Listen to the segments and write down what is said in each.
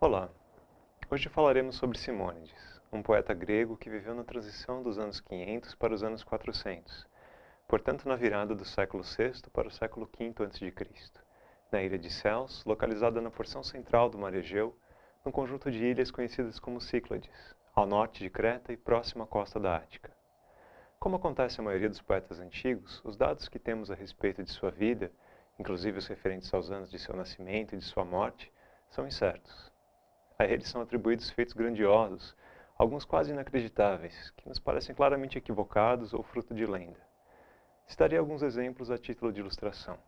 Olá, hoje falaremos sobre Simônides, um poeta grego que viveu na transição dos anos 500 para os anos 400, portanto na virada do século VI para o século V a.C., na ilha de Céus, localizada na porção central do mar Egeu, num conjunto de ilhas conhecidas como Cíclades, ao norte de Creta e próxima à costa da Ática. Como acontece a maioria dos poetas antigos, os dados que temos a respeito de sua vida, inclusive os referentes aos anos de seu nascimento e de sua morte, são incertos. A eles são atribuídos feitos grandiosos, alguns quase inacreditáveis, que nos parecem claramente equivocados ou fruto de lenda. Citarei alguns exemplos a título de ilustração.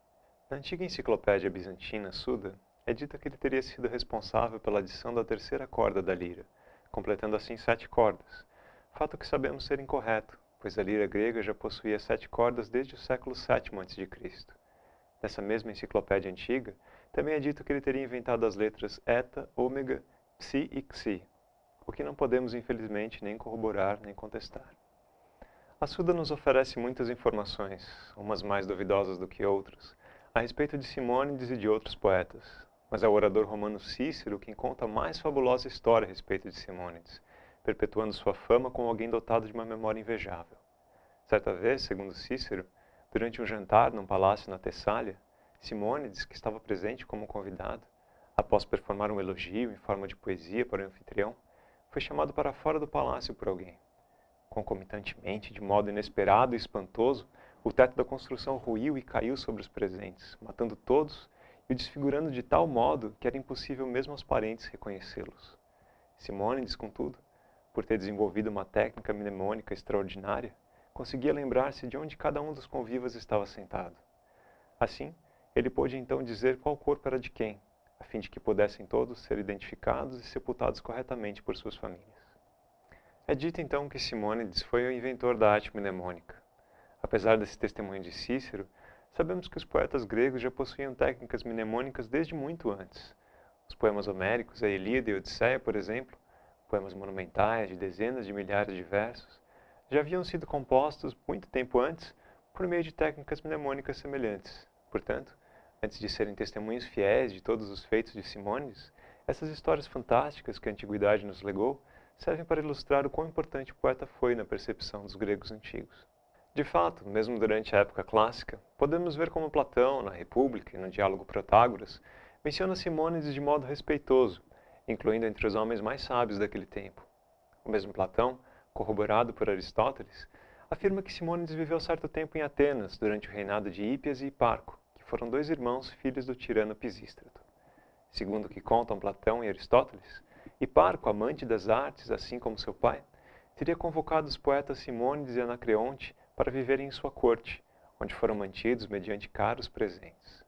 Na antiga enciclopédia bizantina Suda, é dito que ele teria sido responsável pela adição da terceira corda da lira, completando assim sete cordas, fato que sabemos ser incorreto, pois a lira grega já possuía sete cordas desde o século VII a.C. Nessa mesma enciclopédia antiga, também é dito que ele teria inventado as letras eta, ômega psi e xi, o que não podemos infelizmente nem corroborar nem contestar. A Suda nos oferece muitas informações, umas mais duvidosas do que outras, a respeito de Simônides e de outros poetas, mas é o orador romano Cícero quem conta a mais fabulosa história a respeito de Simônides, perpetuando sua fama como alguém dotado de uma memória invejável. Certa vez, segundo Cícero, durante um jantar num palácio na Tessália, Simônides, que estava presente como convidado, após performar um elogio em forma de poesia para o anfitrião, foi chamado para fora do palácio por alguém. Concomitantemente, de modo inesperado e espantoso, o teto da construção ruiu e caiu sobre os presentes, matando todos e o desfigurando de tal modo que era impossível mesmo aos parentes reconhecê-los. Simônides, contudo, por ter desenvolvido uma técnica mnemônica extraordinária, conseguia lembrar-se de onde cada um dos convivas estava sentado. Assim, ele pôde então dizer qual corpo era de quem, a fim de que pudessem todos ser identificados e sepultados corretamente por suas famílias. É dito então que Simônides foi o inventor da arte mnemônica. Apesar desse testemunho de Cícero, sabemos que os poetas gregos já possuíam técnicas mnemônicas desde muito antes. Os poemas homéricos, a Ilíada e a Odisseia, por exemplo, poemas monumentais de dezenas de milhares de versos, já haviam sido compostos muito tempo antes por meio de técnicas mnemônicas semelhantes. Portanto, Antes de serem testemunhos fiéis de todos os feitos de Simônides, essas histórias fantásticas que a antiguidade nos legou servem para ilustrar o quão importante o poeta foi na percepção dos gregos antigos. De fato, mesmo durante a época clássica, podemos ver como Platão, na República e no diálogo Protágoras, menciona Simônides de modo respeitoso, incluindo entre os homens mais sábios daquele tempo. O mesmo Platão, corroborado por Aristóteles, afirma que Simônides viveu certo tempo em Atenas durante o reinado de Hípias e Hiparco, foram dois irmãos filhos do tirano Pisístrato. Segundo o que contam Platão e Aristóteles, Hiparco, amante das artes, assim como seu pai, teria convocado os poetas Simônides e Anacreonte para viverem em sua corte, onde foram mantidos mediante caros presentes.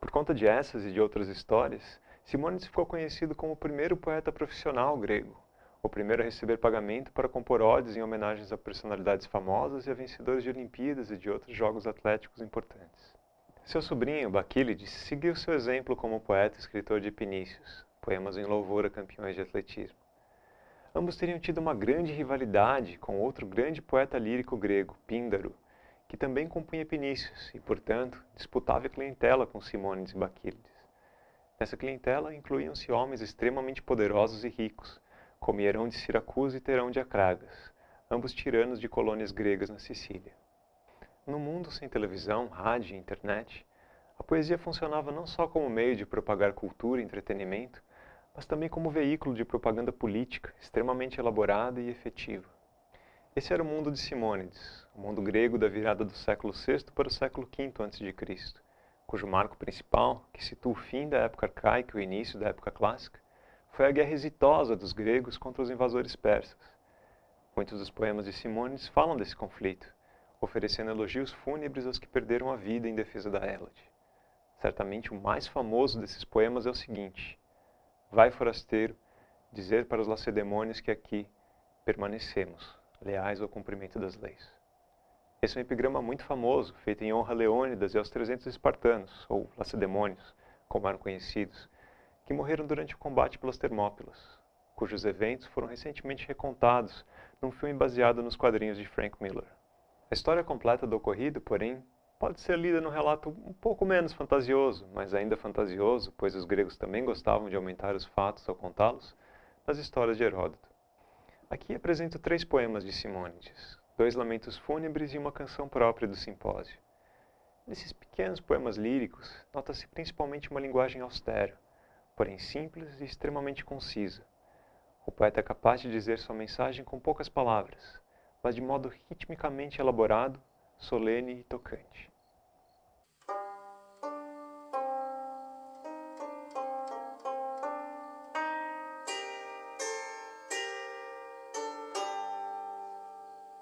Por conta de essas e de outras histórias, Simônides ficou conhecido como o primeiro poeta profissional grego, o primeiro a receber pagamento para compor odes em homenagens a personalidades famosas e a vencedores de Olimpíadas e de outros jogos atléticos importantes. Seu sobrinho, Baquílides, seguiu seu exemplo como poeta e escritor de Epinícios, poemas em louvor a campeões de atletismo. Ambos teriam tido uma grande rivalidade com outro grande poeta lírico grego, Píndaro, que também compunha Epinícios e, portanto, disputava clientela com Simônides e Baquílides. Nessa clientela incluíam-se homens extremamente poderosos e ricos, como Hierão de Siracusa e Terão de Acragas, ambos tiranos de colônias gregas na Sicília. No mundo sem televisão, rádio e internet, a poesia funcionava não só como meio de propagar cultura e entretenimento, mas também como veículo de propaganda política extremamente elaborada e efetiva. Esse era o mundo de Simônides, o mundo grego da virada do século VI para o século V a.C., cujo marco principal, que situa o fim da época arcaica e o início da época clássica, foi a guerra exitosa dos gregos contra os invasores persas. Muitos dos poemas de Simônides falam desse conflito, oferecendo elogios fúnebres aos que perderam a vida em defesa da Hélade. Certamente o mais famoso desses poemas é o seguinte: Vai, forasteiro, dizer para os lacedemônios que aqui permanecemos, leais ao cumprimento das leis. Esse é um epigrama muito famoso, feito em honra a Leônidas e aos 300 espartanos, ou lacedemônios, como eram conhecidos, que morreram durante o combate pelas Termópilas, cujos eventos foram recentemente recontados num filme baseado nos quadrinhos de Frank Miller. A história completa do ocorrido, porém, pode ser lida num relato um pouco menos fantasioso, mas ainda fantasioso, pois os gregos também gostavam de aumentar os fatos ao contá-los, nas histórias de Heródoto. Aqui apresento três poemas de Simônides, dois lamentos fúnebres e uma canção própria do simpósio. Nesses pequenos poemas líricos, nota-se principalmente uma linguagem austera, porém simples e extremamente concisa. O poeta é capaz de dizer sua mensagem com poucas palavras, mas de modo ritmicamente elaborado, solene e tocante.